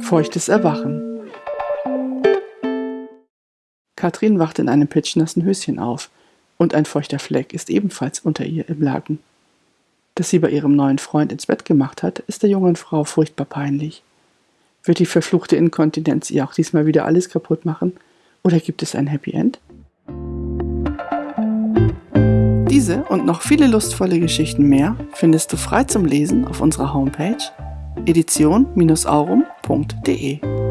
Feuchtes Erwachen Katrin wacht in einem pitschnassen Höschen auf und ein feuchter Fleck ist ebenfalls unter ihr im Laken. Dass sie bei ihrem neuen Freund ins Bett gemacht hat, ist der jungen Frau furchtbar peinlich. Wird die verfluchte Inkontinenz ihr auch diesmal wieder alles kaputt machen? Oder gibt es ein Happy End? Diese und noch viele lustvolle Geschichten mehr findest du frei zum Lesen auf unserer Homepage edition-aurum.de.